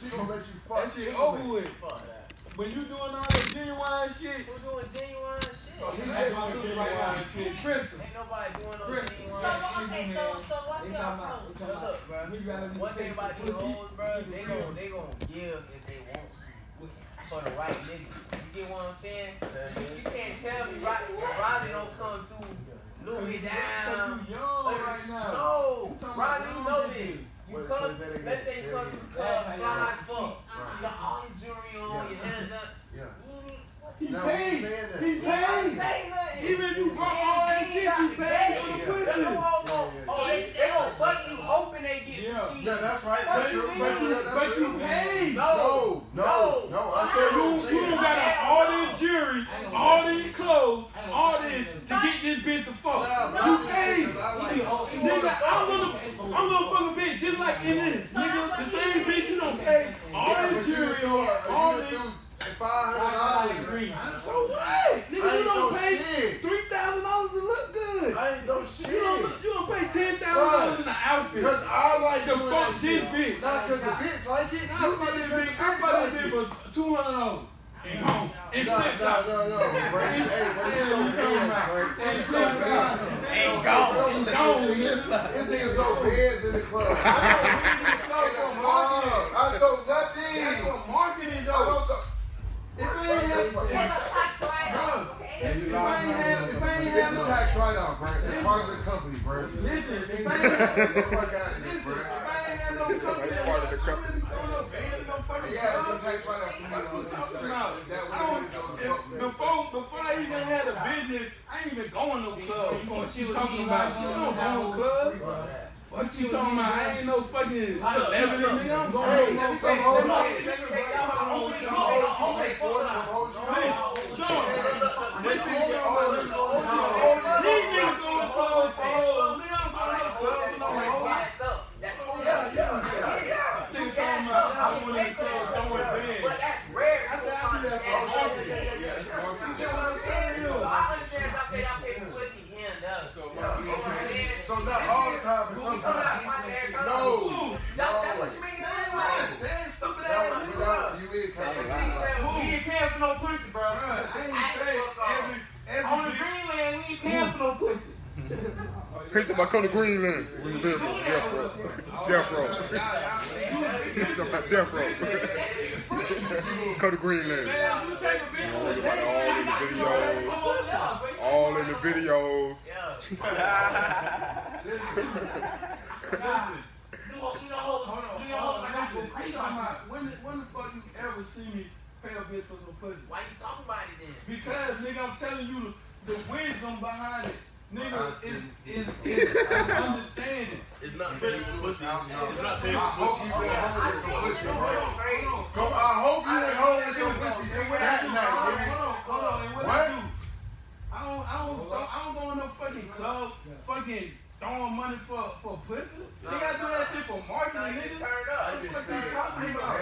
she gonna let you fuck. That shit anyway. over with. Fuck that. When you doing all that genuine shit, Who doing genuine shit? oh, he He that's doing genuine shit. Crystal. Ain't nobody doing no Chris. genuine So shit. okay, so so what's They your approach? Look, look, bro. We rather One thing about these pussy. hoes, bro, they gon' they gon' give if they want to for the right nigga. You get what I'm saying? Uh-huh. You can't tell me right Riley don't come through Louis down. You young right now. No, talking Riley, you know this. You Wait, come, wait, that ain't let's it. say you come to the club, fly as fuck. Uh-huh. You got all your jewelry on, Yeah. your hair done. Yeah. He No, paid. that. He You paid. say. Even if you brought all that shit, you paid for the pussy. Them hoes gon- Yeah, yeah, Oh, they, they gon' fuck you hoping they get Yeah. some cheese. Yeah, that's right. What That's you true. mean? That's. But you paid. No. No, no, no. I So said you, you you done got all this jewelry, all these clothes, all this to get this bitch to fuck. You paid. Nigga, I'm gonna, I'm gonna fuck a bitch just like it is. Nigga, the same bitch you don't pay all jewelry on, all this. Five hundred dollars. So what? Nigga, you I don't no pay shit. three thousand dollars to look good. I ain't no You shit. don't, look- you don't pay ten thousand dollars in an outfit. Cause I like The doing fuck that this bitch. Not cause the bitch like it. I You fuck this the bitch. I fuck this it. bitch for two hundred dollars. And home. And flip flop. no, no, bro. Hey, bro, you don't you talking about. And You flip don't flop. Bed. And Gone. gone. Gone, nigga. This niggas go beds in the club. I know, we need to In go the marketing. I know That's nothing. what marketing I don't know. If I ain't have, Give a if, tax write-off, bro, okay? if, if I ain't have, if ain't This have is no, tax write-off, bro. It's part of the company, bro. listen, if I ain't have, Get the fuck out of here, listen, if I ain't have no company, That's part of the company. I wouldn't be bands, no fucking Yeah, it's a tax write-off for me What to you talking about? That I way don't, we don't fuck if, with before, before I even had a business, I ain't even going no club. What you talking about? You don't go no club. What you talking about? I ain't no fucking celebrity, nigga. I'm going Hey, no some hoes, fucking. some hoes. You pay for, some hoes you pay for. Sean, They think they all in. these niggas going to club for hoes. Nigga, I'm going to club for no hoes. Yeah, yeah, yeah, yeah. Nigga talking about I went in the club throwing bands. But that's rare. I said I do that for Oh, yeah, hoes. yeah, yeah, yeah, yeah. You get what I'm saying? So I understand if I say I pay for pussy here and there. So, Yeah, okay. So not all the time, but sometimes. No. That's what you mean. I said stupid That ass was nigga. without you is kind of lie. We ain't paying for no pussy, bro. I ain't say every, every On the bitch- Greenland, we ain't paying for no pussy. He's talking come to Greenland. We live on death row. Death row. He's talking about death row. come to Greenland. Man, you take a bitch Everybody all in the videos. All in the videos. You know, you know, Hold on, you hold know, on, I got listen. some I'm crazy talking about when, the- when the fuck you ever see me pay a bitch for some pussy? Why you talking about it then? Because nigga, I'm telling you the, the wisdom behind it. Nigga I is see. is, is, is understanding. It's not paying for pussy. It's not I paying for hope pussy. you went home with some pussy, bro. Go, I hope you went home with some pussy And what I that do, night, hold on, hold on, hold on. And what, I What? do? I don't, I don't, I don't go in no fucking club, fucking throwing money for for pussy. Nigga, I do that shit for marketing, nigga. Turn I up. What the just fuck said, you talking about?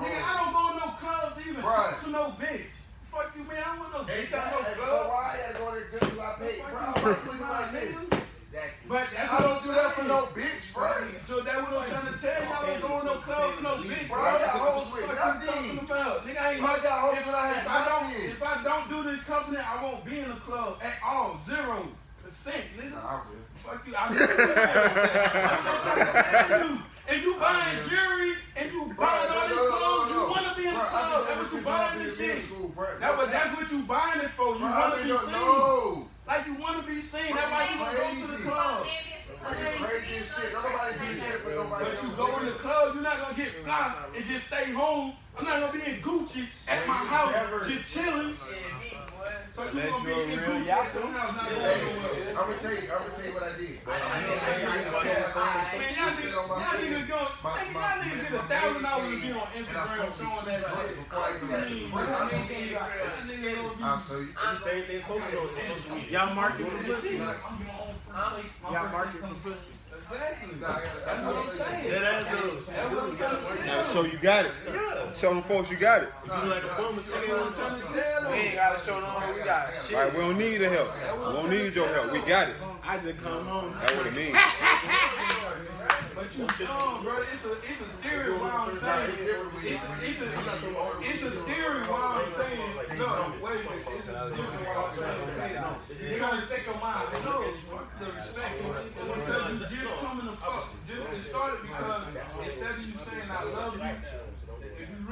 Nigga, I don't go in no club to even Right. talk to no bitch. Fuck you, man. I don't want no bitch out no Exactly. So club. why I gotta go there just because I paid, bro? I'm not looking like this. Exactly. But that's I what don't I'm do that for no bitch, bro. So that what I'm trying to tell you. I don't go no club for no bitch. Bro, I got hoes with What you nothing. talking about? Nigga, I ain't Bro, I got hoes if, when I had if I don't, if I don't do this company, I won't be in the club at all. Zero percent, nigga. Nah, I will. Fuck you. I'm I'm trying to tell you. If you buying jewelry and you buying all these clothes, you want to be in the club. That's what you buying this shit. That, but that's what you buying it for. You want to be seen. No. Like you want to be seen. You go to the club. Crazy shit. Nobody do this shit for nobody But you go in the club, you're not gonna get fly and just stay home. I'm not gonna be in Gucci at my house just chilling. Shit, me, boy. So you Unless gonna a real Gucci at your house, not going Hey, nowhere. I'm gonna tell you. I'm gonna tell you what I did. I know, I know, I Man, y'all niggas, y'all niggas go, My- man, my- y'all niggas get a thousand dollars to be on Instagram showing that shit. I even had the Clean, break. man. I'm gonna be in the Y'all crib niggas chilling. gonna be- I'll show you. It's the same thing posted on social media. Y'all market for pussy. Y'all market for pussy. Exactly. Nah, I gotta- That's what I'm saying. That. That's what I'm trying to tell Gotta you. show you got it. Yeah. Show them folks you got it. You like a bum That's what I'm trying to We ain't gotta show them we got shit. All right, we don't need the help. We don't need your help. We got it. I just come home. That's what it means. But No, bro, it's a it's a theory why I'm saying it's a, it's a it's a theory why I'm saying no wait a minute it's a theory why I'm saying you gotta respect your mind no the respect because you just coming to fuck just it started because instead of you saying I love you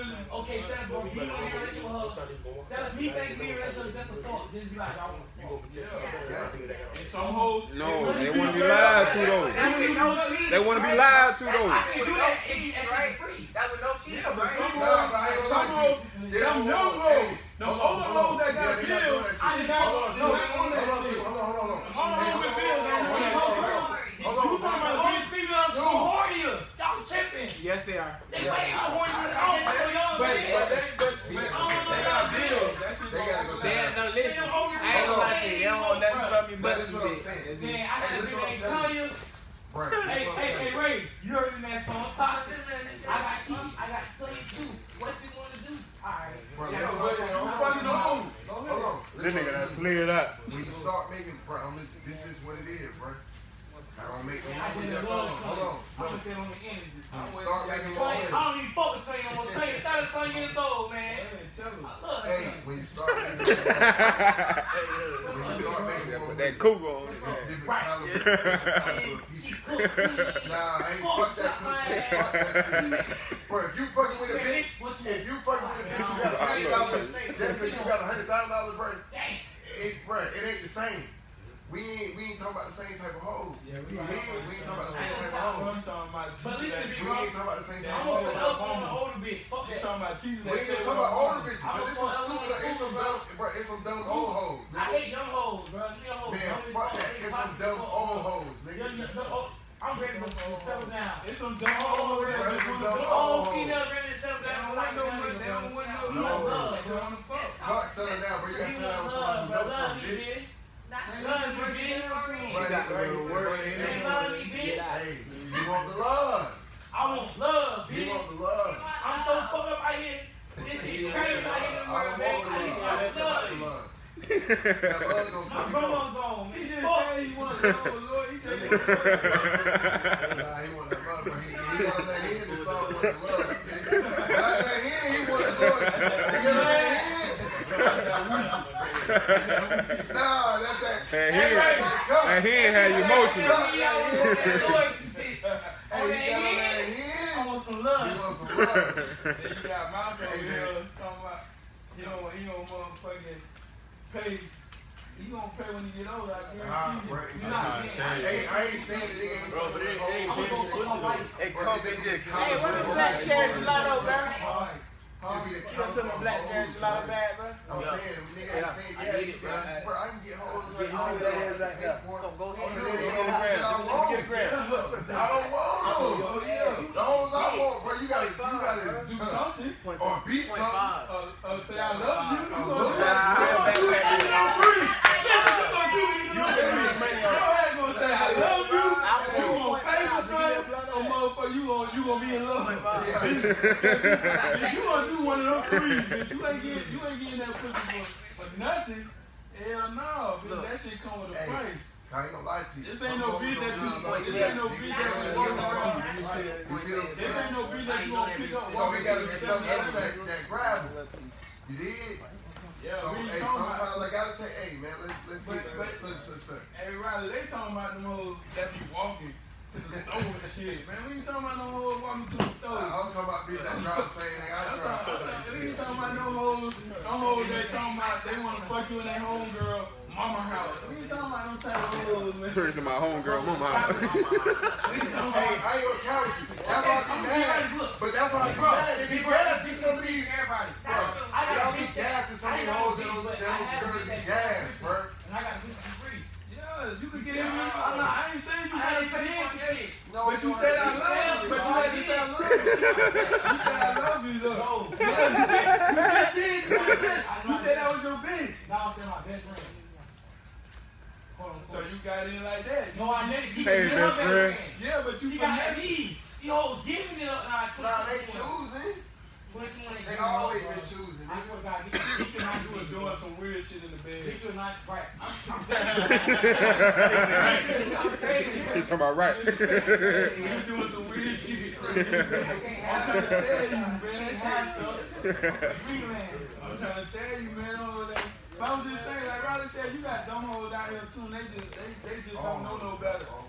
really Okay, instead of being in a relationship with her, instead of me thinking being in a relationship is just a thought, just be like, I want and some hoes No, they want to be lied to though. They want to be lied to though. I can do that and and she's free. That was no cheating, Yeah, but right? some Nah, but hoes, some gonna hoes, to you. them Them hoes- hoes, hey, hold on, older hold on. hoes that got Yeah, they not doing bills, I did not, Hold on, no, they on Hold that on, shit. hold on, hold on, hold on. Hold on, Hey, with hold bills, on, they hold want on, to hold on. go. Hold You on, talking hold about on. all females go hornier. Y'all tripping. Yes, they are. They way more horny than I don't know young But, man. but they, but, but, I don't know they got y'all bills. That shit They gotta go go They down. ain't no listen. They don't I ain't gonna lie to you. They don't want nothing from you But but that's some what I'm dick. Saying. That's Man, it. I got Hey, a this nigga what I'm named. Right. Hey, hey, hey, Ray, you heard me that song, Toxic. I got Kiki, I got Tanya too. What you wanna do? Alright. Bro, Yeah, listen, but hold you on, hold on. Go Hold on. This nigga that slid out. When you start making, bro, I'm listen, this is what it is, bro. I don't make no Man, money. just Hold love on, hold on. I'm gonna say it on the end of this. When you start making more don't even fuck with Tanya no more. Tanya 30 some years old, man. Hey, tell them. I love Hey, Tanya. when you start making more money, when you start making more Put money, that cougar on his different head. Nah, I ain't Fuck that. shit. Bro, if you fucking with a bitch, if you fucking with a bitch, you got a hundred dollars. Just because you got a hundred thousand dollars, bro, Dang. it, bro, it ain't the same. We ain't, we ain't talking about the same type of hoe. Yeah, we we, ain't, we ain't talking about the same type of hoe. I'm talking about But teachers listen, that- We ain't talking about the same type I'm of hoe. put up on the older bitch. Fuck You that. talking about teachers We ain't talking about older mama. bitches, but it's some stupid, it's some dumb, bro, it's some dumb old hoes. I hate young hoes, bro. Young hoes. Man, fuck that. It's some dumb old hoes, nigga. young- young- I'm ready to settle down. It's some dumb old that Bro, just it's some wanna dumb fuck. old All ready to settle They down. don't like want no young money. They don't want no You No. want love, They bro. wanna fuck. Fuck selling down, bro. You gotta settle down with love, somebody who knows Love some me, bitch. bitch. That's Love me, bitch. Right, She got to right, go to work. right, Hey, love me, bitch. Hey, you want the love. I want love, bitch. You want the love. I'm so fucked up out here. This shit crazy out here in the I world, don't man. want I need love. I some love. want the love. That love gonna My keep grandma going. gone, He just said he want love, Lord. He said he want love. Nah, he want that love, but he, he wanted that hand to start with the love. Got that hand, he wanted love. He got that hand. Nah, that's that. And he, Ray. and he ain't had emotion. Hey, I want that loyalty shit. Hey, On he that got on hand, I want some He love. wants some love. Then you got Mouse over here talking about he don't he don't motherfucking pay. He gonna pay when he get older. I Ah, guarantee you. right. You not man. Hey, I ain't saying that nigga ain't Bro, but it ain't I'm gonna go fuck my wife. Hey, come Hey, what's the black cherry gelato, bro? Alright. It be the You count took the black cherry hoes, gelato bro. bag, bro? I'm saying, nigga ain't saying, I yeah, get it, bro. got, bro, I can get hoes Yeah, right you see what that is right there? Go, go Oh, ahead. Get a don't gram. get Let me get a gram. I don't want them. Oh yeah. The hoes I want, bro, you gotta, you gotta Do do something. something. Or beat something. five. Uh, uh, say I love you. You Oh, gonna look do at that. that. You gonna do that. free. Listen, you gonna do it. You gonna do it. Your ass gonna say I love you. You gonna pay for something. Or motherfucker, you gonna you be in love. If you gonna do one of them three, bitch, you ain't getting you ain't getting that pussy for, for nothing. Hell no, bitch. That shit come with a Hey. price. I ain't gonna lie to you. This ain't no bitch that you. This ain't no bitch that you walking around. fuck. You see what I'm This ain't no bitch that you gonna pick up. So we gotta get something else that, that grab 'em. You did? Yeah, So, we hey, sometimes about. I gotta take, hey, man, let's, let's But- get, but- such, such, such. Hey Riley, they talking about them hoes that be walking to the store and shit. Man, we ain't talking about no hoes walking to the store. I'm talking about bitch that drive the same thing I I'm talking, I'm we ain't talking about no hoes, no hoes that talking about they want to fuck you in their homegirl mama house. We ain't talking about no type of hoes, man. Turn to my homegirl, mama. house. We ain't talking Hey. I ain't gonna count with you. That's why I I'm be mad. look. But that's why I be mad. If you mad, see some of these, Everybody. bro, I got y'all be bitch that- gassing some of I these hoes that don't, but that I don't have a deserve to be that gassed, sells bro. And I got a bitch for free. Yeah, you can get Yeah, in. I'm I, not- I ain't saying you I gotta pay for for shit. No, But you said I love you. But you bro. had to say I love you. You said I love you though. No. You did. You said, that was your bitch. Now I'm saying my best friend. So you got in like that. No, I never. She Hey, best friend. Yeah, but you She got me. You know, giving it up. Nah, Nah, they 2021. choosing. 2021 They ain't always giving been up, bro. choosing. I swear to God, get, get your You was doing some weird shit in the bed. Get your mind right. I'm, I'm He talking about right. You was doing some weird shit. I'm trying to tell you, man, that shit I'm trying to tell you, man, over there. But I was just saying, like Riley said, you got dumb hoes out here too, and they just they, they just don't know no better. Oh,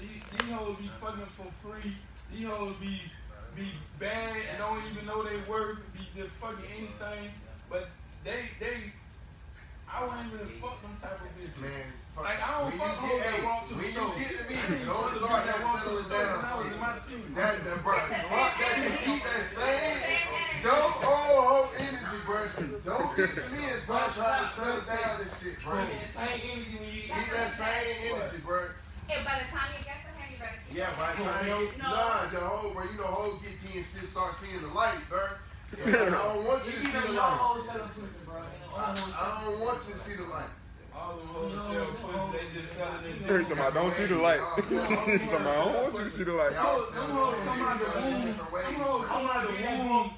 these, these hoes be fucking for free. These hoes be be bad and don't even know they worth, be just fucking anything. But they they I wouldn't even fuck them type of bitches. Man, fuck. Like I don't when fuck you hoes get, that walk to the when you get to me, I ain't don't start that walk settling down when was shit. my team. That, that, bro, fuck that shit. Keep that same. Don't old hoe energy, bro. Don't get to me and start trying to settle down this shit, bro. Same energy when you Keep that same energy, bro. And by the time you get to him, you better keep Yeah, by trying to get No. nah, the whole, bro. You know, whole get to you and sit, start seeing the light, bro. I don't want you to see the light. I, I don't want you to see the light. All them hoes sell pussy, they just selling it. Every time I don't see the light. Every time I don't want you to see the light. Them hoes come out the womb. Them hoes come out the womb.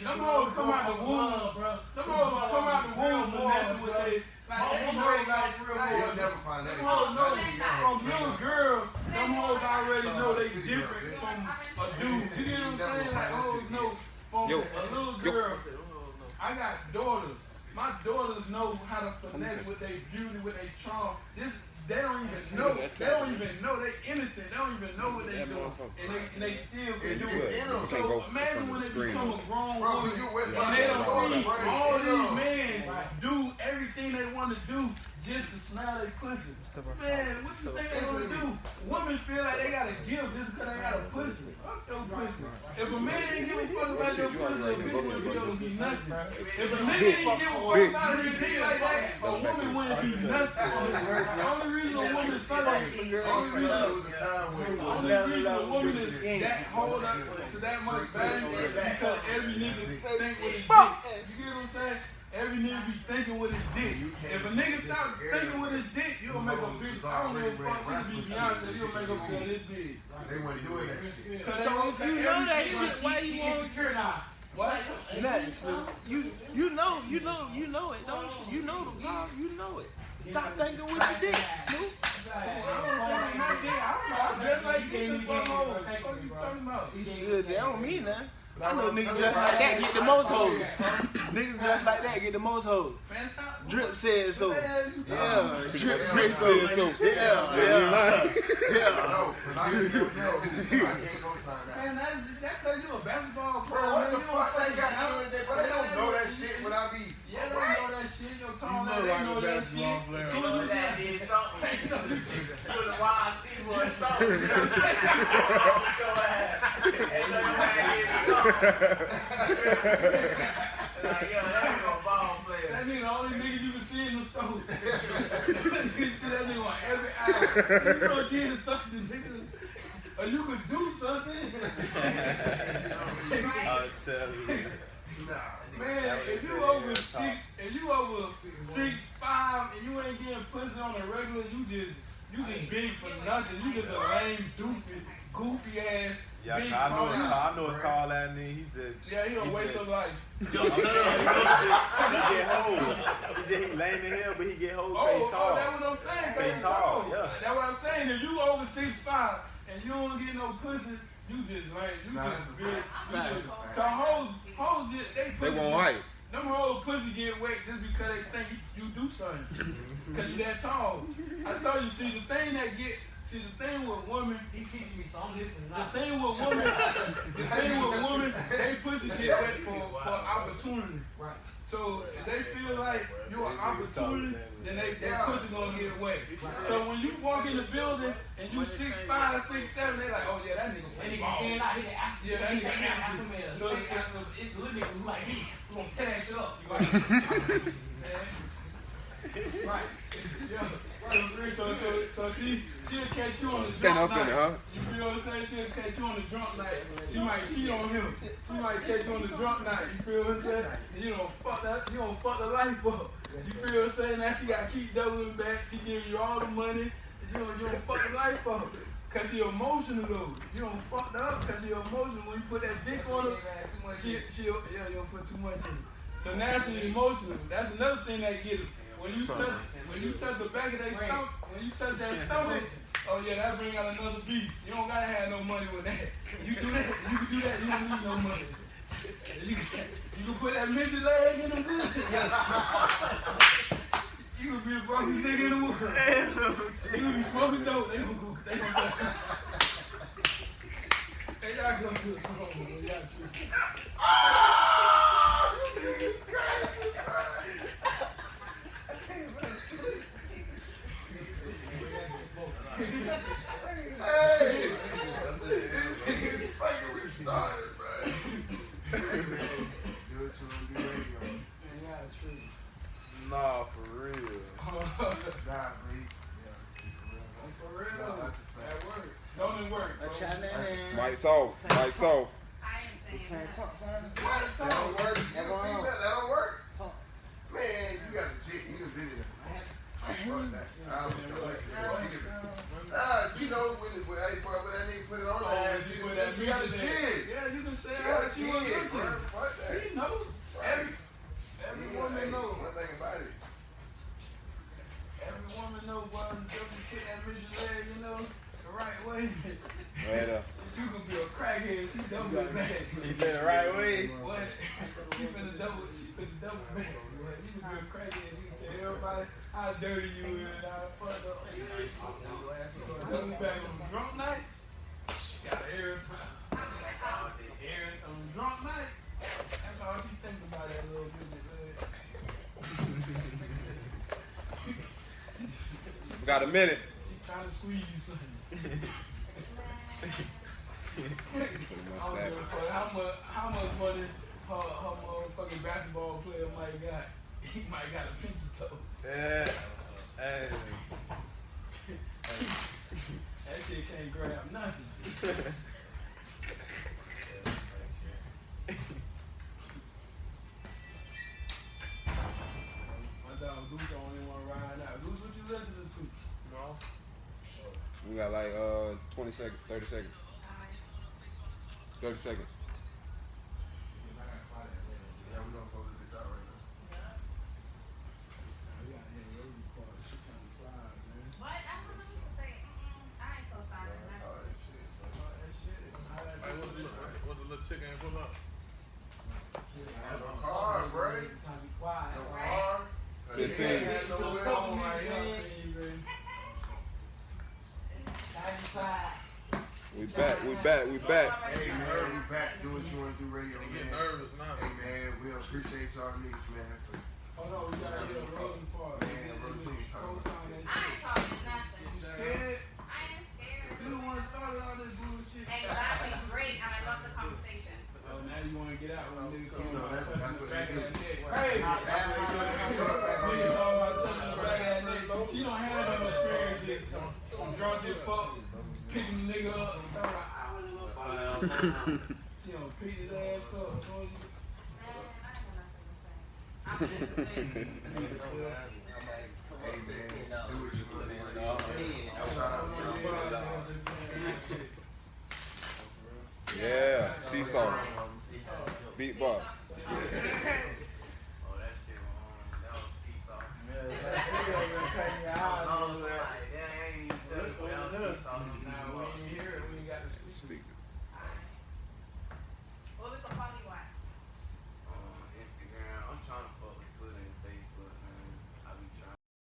Them hoes come out the womb. bro. Them hoes come out the womb finessing with they. Like, they know, like, You'll never find that. them hoes know again. from little girls, them hoes already know they different from a dude. You get what I'm saying? Like, hoes know from Yo. a little girl. I got daughters. My daughters know how to finesse with their beauty, with their charm. This they don't even know. They don't even know. They innocent. They don't even know what they doing, and they, and they still can do it's it. in them. Can't go So imagine when they become a grown Bro, woman and they don't see all these men do everything they want to do just to smell their pussy. Man, what you think they gonna do? Women feel like they gotta give just because they got a pussy. Fuck your pussy. If a man didn't give a fuck about your pussy, a bitch wouldn't be able to be nothing. If a nigga didn't give a fuck about his dick like that, a woman wouldn't be nothing. The only reason a woman suck the only reason a the only reason a woman is that hold up to that much value is because every nigga think with his dick. You get what I'm saying? Every nigga be thinking with his dick. If a nigga stop thinking with his dick, you'll make a bitch. I don't give a fuck. She be Beyonce. You'll make her feel this big. they weren't doing that shit. So if you know that shit- shit, why you want insecure now. What? nothing, You you know you know you know it, don't you? You know the law, you know it. Stop thinking with your dick, Snoop. I don't want. I don't know. I dress like this and fuck hoes. What the fuck you talking about? You still that don't mean nothing. I know niggas dressed like that get the most hoes. Niggas dressed like that get the most hoes. Man, stop. Drip said so. What the hell you talking Yeah, drip Yeah, said so. Said so. Yeah, Yeah, you lying. yeah. No, 'cause I didn't know. I can't co-sign that. Man, that, that cause you a basketball player. Bro, what man. the You don't fuck they fucking got to do know. with that? But they don't know that shit when I be. Yeah, they know that shit. Your tone, know they like know a that basketball shit. player. As You soon know as you that get- did something. Hey, you know, You was a wild city boy or something. You know what I'm saying? Wrong with your ass. Ain't nothing like it. Like, yo, that nigga a ball player. That nigga the only nigga you can see in the store. that nigga see that nigga on every hour. You gonna get something, nigga. Or you could do something. Right? Nah. Man, if you over six, if you over six five and you ain't getting pussy on a regular, you just you just big for nothing. You just a lame, doofy, goofy ass, Yeah, big I know, tall. I know a tall ass nigga. He just, Yeah, he a waste of life. he get hoes. He just he lame in hell, but he get hoes. Oh, Oh, oh, tall. that's what I'm saying. They They tall, tall. yeah. That's what I'm saying. If you over six five and you don't get no pussy, you just lame. You Nah, just that's a big. You fact. just, That's cause hoes, hoes, just, they They pussy. won't hype. Them whole pussy get wet just because they think you, you do something. Cause you that tall. I told you, see the thing that get, see the thing with women, He teaching me so I'm listen, the not. thing with women, the thing with women, they pussy get wet for, for opportunity. Right. So if they feel like you're an opportunity, then they their pussy gonna get wet. So when you walk in the building and you six five, six seven, they like, oh yeah, that nigga That play nigga ball. stand out, he the African. Yeah, that nigga the African. African male. So- So it's it's the little nigga who like me, who gonna tear that shit up. You right? Right. Yeah. So, so, so she, she'll catch you on the Stand drunk up in night. it, huh? You feel what I'm saying? She'll catch you on the drunk night. She might cheat on him. She might catch you on the drunk night. You feel what I'm saying? And you don't fuck that. You don't fuck the life up. You feel what I'm saying? Now she got to keep doubling back. She giving you all the money. You don't, you don't fuck the life up. Cause she emotional though. You don't fuck her up cause she emotional. When you put that dick on her, she, she, yeah, you don't put too much in it. So now she's emotional. That's another thing that get her. When you touch, when you touch the back of their stomach, when you touch that stomach, oh yeah, that bring out another beast. You don't gotta have no money with that. You do that, you can do that, you don't need no money. You, can- you can put that midget leg in them good. You can be the brokest nigga in the world. You can be smoking dope. They gonna go. They gonna go. They gotta go to the store. man. They gotta choose. Hey! He's fucking retarded, bro. Do what you want to do radio. They gotta choose. Nah, for real. Nah, bro. Yeah, For real. No, that's a fact. At work. Don't it work, bro. A shot in that hand. Mike soft. Mike soft. I ain't saying Can't that. talk, son. That don't work. You That can don't see work. that? That don't work. Talk. Man, you got a chick. You can video. Fuck that. I don't know. She can- Nah, she know when it, when, hey, bro, when that nigga put it on Oh, her, she she, put that she got a midget leg. chin. Yeah, you can say She how that she was chin, looking. bro. Fuck that. She knows. Right. Every Yeah, woman hey, knows. One thing about it. Every woman knows why you definitely kick that bitch's leg, you know, the right way. Right up. you can be a crackhead, she double back. He did it right way. What? She finna double, she finna double back. What? You can be a crackhead, she can tell everybody how dirty you is, how fucked up you back on drunk nights. She got an air time. Air on drunk nights. That's all she think about that little bitch. We got a minute. She trying to squeeze you something. I don't give a how much how much money her, her motherfucking basketball player might got. He might got a pinky toe. Yeah. Hey. That shit can't grab nothing. My dog Goose don't even want to out. Goose, what you listening to? We got like uh 20 seconds, 30 seconds. 30 seconds. Yeah, we gonna close this out right now. We got here road part. She trying to slide, man. What? I don't know what to say. Mm-mm. I ain't co-signing that. Oh, that shit. All that shit. How that Hey, what the little, what the little chicken ain't pull up? Have a car, bro. Time to be quiet. No Right. car. Fifteen. She ain't had no So will. fuck Oh my me, God, man. baby. Time to be quiet. We back. We back. We back. Hey man, we back. Do what you wanna do, radio They get man. nervous now. Hey man, we appreciate y'all niggas, man. For, Hold on, we gotta get a road part. Man, routine. Co-sign that I ain't talking nothing. You scared? I ain't scared. You the one that started all this bullshit. Exactly. Great. And I love the conversation. Oh, now you wanna get out when nigga come You know, on that's- touching that's what back they do. Hey! that's what they do. They do Nigga talking about touching the back of that neck. She, she don't have no experience yet. I'm drunk as fuck, picking the nigga up, about, I. She pick his ass up. So you. Yeah. Seesaw. Beatbox.